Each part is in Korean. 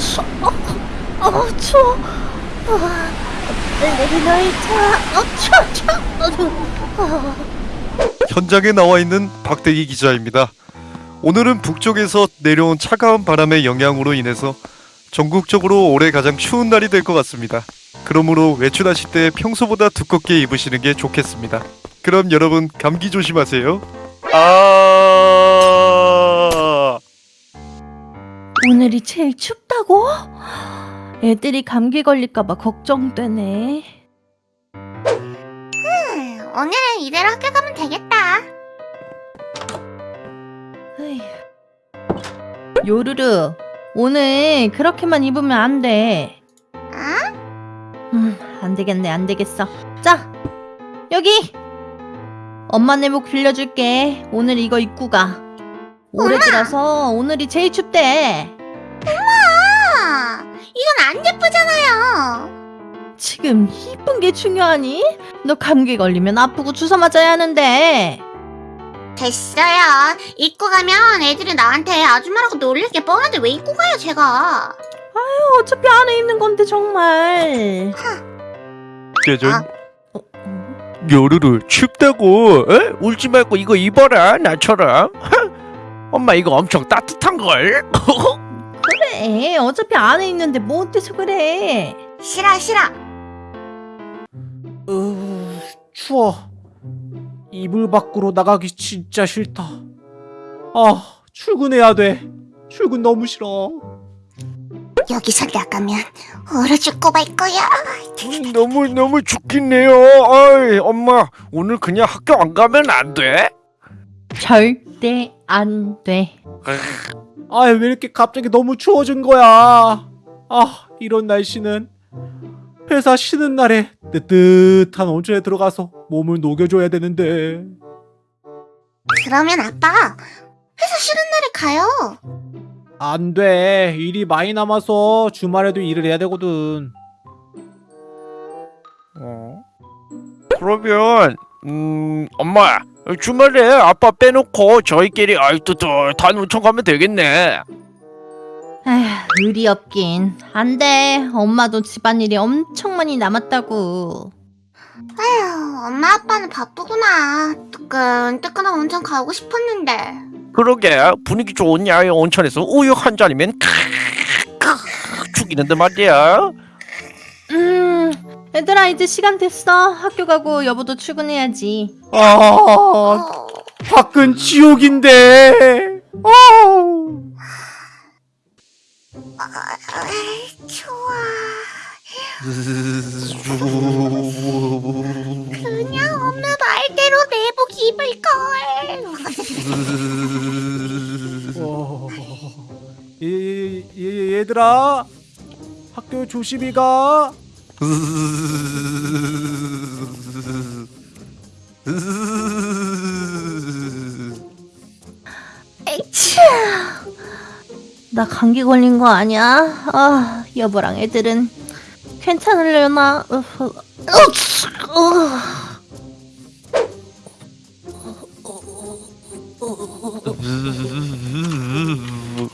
추워. 어, 어 추워. 아, 엘리베이터. 어, 추워, 추워. 어, 현장에 나와 있는 박대기 기자입니다. 오늘은 북쪽에서 내려온 차가운 바람의 영향으로 인해서 전국적으로 올해 가장 추운 날이 될 것 같습니다. 그러므로 외출하실 때 평소보다 두껍게 입으시는 게 좋겠습니다. 그럼 여러분 감기 조심하세요. 아 오늘이 제일 춥다고? 애들이 감기 걸릴까봐 걱정되네. 오늘은 이대로 학교 가면 되겠다. 요루루, 오늘 그렇게만 입으면 안 돼. 아? 음, 안 되겠네, 안 되겠어. 자, 여기! 엄마 내복 빌려줄게. 오늘 이거 입고 가. 올해 들어서 오늘이 제일 춥대. 아, 이건 안 예쁘잖아요. 지금 이쁜 게 중요하니? 너 감기 걸리면 아프고 주사 맞아야 하는데. 됐어요. 입고 가면 애들이 나한테 아줌마라고 놀릴 게 뻔한데 왜 입고 가요, 제가? 어차피 안에 입는 건데 정말. 예전 아. 어, 어? 요루루 춥다고 에? 울지 말고 이거 입어라 나처럼 엄마 이거 엄청 따뜻한걸 그래. 어차피 안에 있는데 뭐 어때서 그래? 싫어, 싫어. 으, 추워. 이불 밖으로 나가기 진짜 싫다. 아, 출근해야 돼. 출근 너무 싫어. 여기서 나가면 얼어 죽고 말 거야. 너무 너무 죽겠네요 어이 엄마 오늘 그냥 학교 안 가면 안 돼? 절대 안 돼. 아, 왜 이렇게 갑자기 너무 추워진 거야? 아, 이런 날씨는 회사 쉬는 날에 뜨뜻한 온천에 들어가서 몸을 녹여줘야 되는데. 그러면 아빠, 회사 쉬는 날에 가요. 안 돼. 일이 많이 남아서 주말에도 일을 해야 되거든. 어? 그러면 음 엄마 주말에 아빠 빼놓고 저희끼리 아이 뜨뜻한 온천 가면 되겠네 에휴, 의리 없긴. 안 돼. 엄마도 집안일이 엄청 많이 남았다고. 아휴, 엄마 아빠는 바쁘구나. 뜨끈뜨끈한 온천 가고 싶었는데. 그러게 분위기 좋은 야외 온천에서 우유 한 잔이면 크으 죽이는데 말이야 음, 얘들아 이제 시간 됐어. 학교 가고 여보도 출근해야지. 아, 어, 밖은 지옥인데. 어. 아, 추워. 그냥 엄마 말대로 내복 입을 걸. 어... 얘, 얘, 얘들아 학교 조심히 가 에이치. 나 감기 걸린 거 아니야? 아, 여보랑 애들은 괜찮으려나? 어, 어, 어.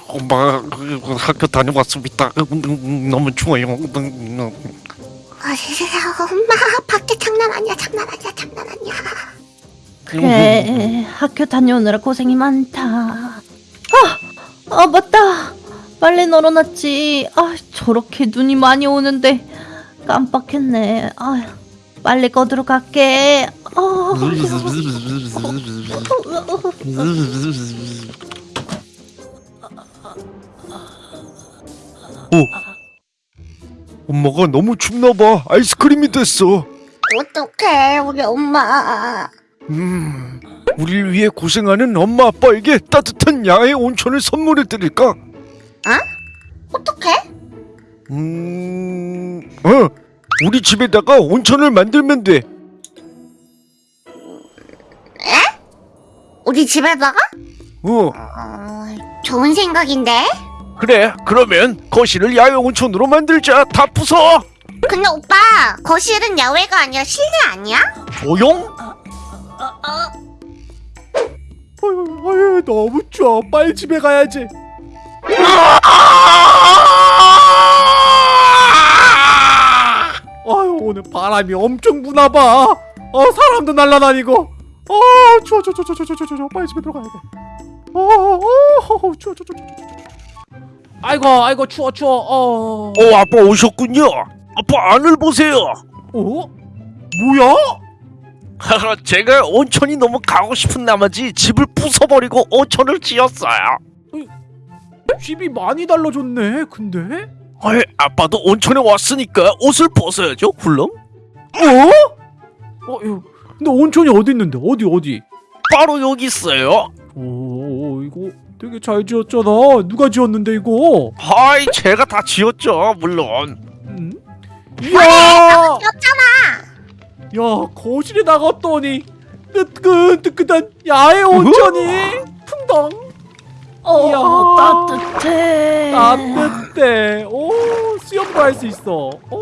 엄마 학교 다녀왔습니다 너무 추워요 아, 엄마 밖에 장난 아니야, 장난 아니야, 장난 아니야. 그래, 학교 다녀오느라 고생이 많다. 아, 아 맞다. 빨래 널어놨지. 아, 저렇게 눈이 많이 오는데 깜빡했네. 아, 빨래 꺼두러 갈게. 아, 엄마가 너무 춥나봐. 아이스크림이 됐어. 어떡해, 우리 엄마. 음, 우리를 위해 고생하는 엄마 아빠에게 따뜻한 야외 온천을 선물해 드릴까? 어떡해? 음, 어, 우리 집에다가 온천을 만들면 돼. 우리 집에다가? 어, 어, 좋은 생각인데? 그래 그러면 거실을 야외 온천으로 만들자 다 부숴 근데 오빠 거실은 야외가 아니라 실내 아니야? 조용 어휴, 어휴, 너무 추워 빨리 집에 가야지 아유 오늘 바람이 엄청 부나봐 어 사람도 날라다니고 어 추워 추워 추워 추워 추워 추워 빨리 집에 들어가야 돼어 어, 어, 추워 추워 추워 추워 아이고 아이고 추워 추워. 어. 어 아빠 오셨군요. 아빠 안을 보세요. 어? 뭐야? 제가 온천이 너무 가고 싶은 나머지 집을 부숴버리고 온천을 지었어요. 집이 많이 달라졌네. 근데? 헐, 아빠도 온천에 왔으니까 옷을 벗어야죠, 훌렁? 어? 어, 이거, 근데 온천이 어디 있는데? 어디 어디? 바로 여기 있어요. 오, 이거 되게 잘 지었잖아. 누가 지었는데 이거? 하이, 제가 다 지었죠, 물론. 음? 이야! 였잖아. 야, 거실에 나갔더니 뜨끈뜨끈한 야외 온천이 풍덩 어, 이야. 따뜻해. 따뜻해. 오, 수영도 할 수 있어. 오,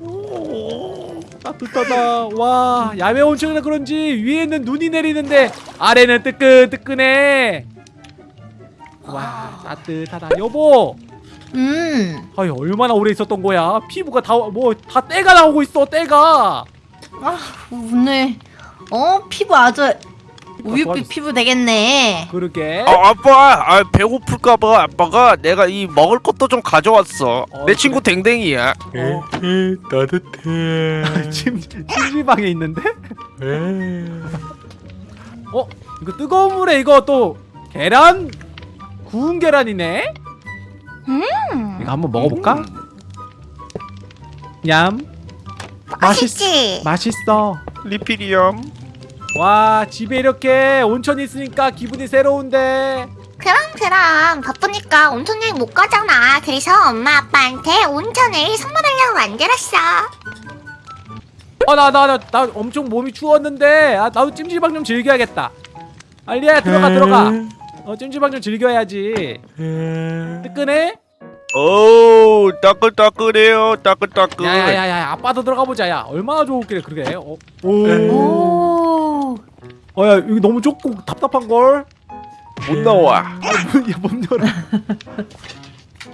오, 따뜻하다. 와, 야외 온천이라 그런지 위에는 눈이 내리는데 아래는 뜨끈뜨끈해. 와, 따뜻하다. 여보, 음. 아유 얼마나 오래 있었던 거야? 피부가 다 뭐 다 때가 나오고 있어. 때가. 아, 오늘 어 피부 아주 우유빛. 피부 되겠네. 그러게. 아, 아빠, 아, 배고플까봐 아빠가 내가 이 먹을 것도 좀 가져왔어. 어, 내 친구 댕댕이야. 어, 따뜻해. 찜 찜질방에 있는데? 어? 이거 뜨거운 물에 이거 또 계란 구운 계란이네. 음. 이거 한번 먹어볼까? 얌. 맛있지. 맛있어. 리필이염. 와 집에 이렇게 온천이 있으니까 기분이 새로운데. 그럼 그럼 바쁘니까 온천 여행 못 가잖아. 그래서 엄마 아빠한테 온천을 선물하려고 만들었어. 어나나 나 나 엄청 몸이 추웠는데 아 나도 찜질방 좀 즐겨야겠다. 알리야 들어가 들어가. 어 찜질방 좀 즐겨야지. 뜨끈해? 오, 따끈따끈해요, 따끈따끈. 야야야야 아빠도 들어가 보자 야 얼마나 좋을게 그래 어, 오. 오. 어야 여기 너무 좁고 답답한 걸. 못 나와. 아문못 열어.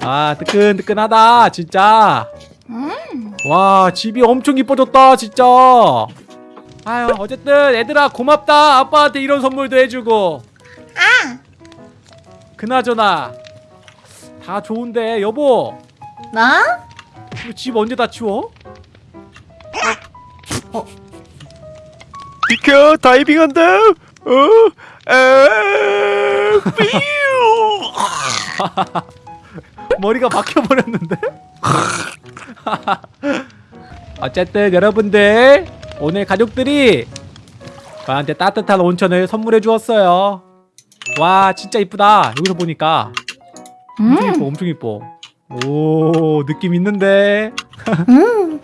아 뜨끈뜨끈하다 진짜. 음. 와 집이 엄청 이뻐졌다 진짜. 아유 어쨌든 애들아 고맙다 아빠한테 이런 선물도 해주고. 아. 그나저나 다 좋은데 여보 나? 집 언제 다 치워? 비켜 다이빙한다. 어? 에. 삐우. 머리가 박혀버렸는데? 어쨌든 여러분들 오늘 가족들이 저한테 따뜻한 온천을 선물해 주었어요 와 진짜 이쁘다. 여기서 보니까. 엄청 이뻐 엄청 이뻐. 오 느낌 있는데? 음.